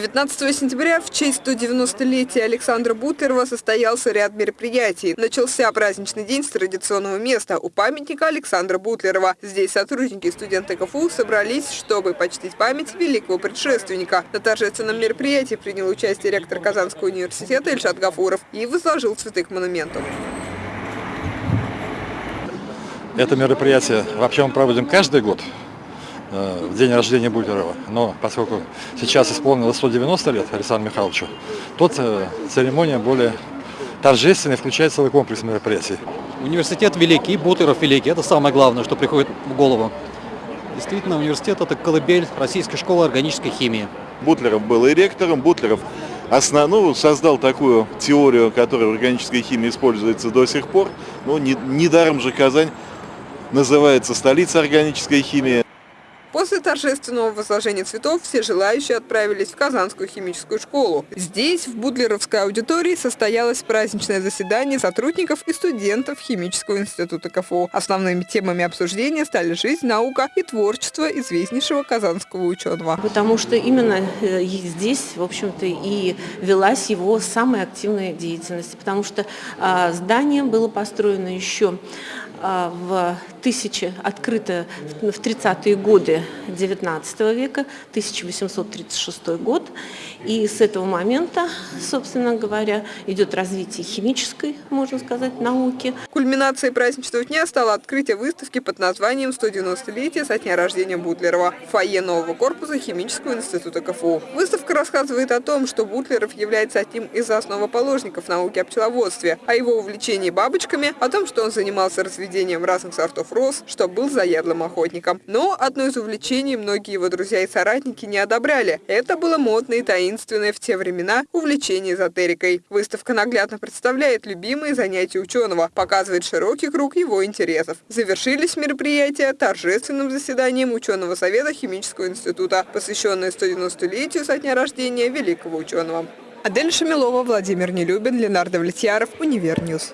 19 сентября в честь 190-летия Александра Бутлерова состоялся ряд мероприятий. Начался праздничный день с традиционного места у памятника Александра Бутлерова. Здесь сотрудники и студенты КФУ собрались, чтобы почтить память великого предшественника. На торжественном мероприятии принял участие ректор Казанского университета Ильшат Гафуров и возложил цветы к монументу. Это мероприятие вообще мы проводим каждый год в день рождения Бутлерова. Но поскольку сейчас исполнилось 190 лет Александру Михайловичу, то церемония более торжественная, включает целый комплекс мероприятий. Университет великий, Бутлеров великий. Это самое главное, что приходит в голову. Действительно, университет – это колыбель Российской школы органической химии. Бутлеров был и ректором, Бутлеров основ, ну, создал такую теорию, которая в органической химии используется до сих пор. Ну, не, недаром же Казань называется столица органической химии. После торжественного возложения цветов все желающие отправились в Казанскую химическую школу. Здесь, в Будлеровской аудитории, состоялось праздничное заседание сотрудников и студентов Химического института КФУ. Основными темами обсуждения стали жизнь, наука и творчество известнейшего казанского ученого. Потому что именно э, здесь, в общем-то, и велась его самая активная деятельность. Потому что а, здание было построено еще в тысячи, открыто в 30-е годы 19 века, 1836 год. И с этого момента, собственно говоря, идет развитие химической, можно сказать, науки. Кульминацией праздничного дня стало открытие выставки под названием «190-летие со дня рождения Бутлерова» в фойе нового корпуса Химического института КФУ. Выставка рассказывает о том, что Бутлеров является одним из основоположников науки о пчеловодстве, о его увлечении бабочками, о том, что он занимался разведением разных сортов роз, что был заядлым охотником. Но одно из увлечений многие его друзья и соратники не одобряли. Это было модное и таинственное в те времена увлечение эзотерикой. Выставка наглядно представляет любимые занятия ученого, показывает широкий круг его интересов. Завершились мероприятия торжественным заседанием ученого совета Химического института, посвященное 190-летию со дня рождения великого ученого. Адель Шамилова, Владимир Нелюбин, Ленар Довлетьяров, Univer News.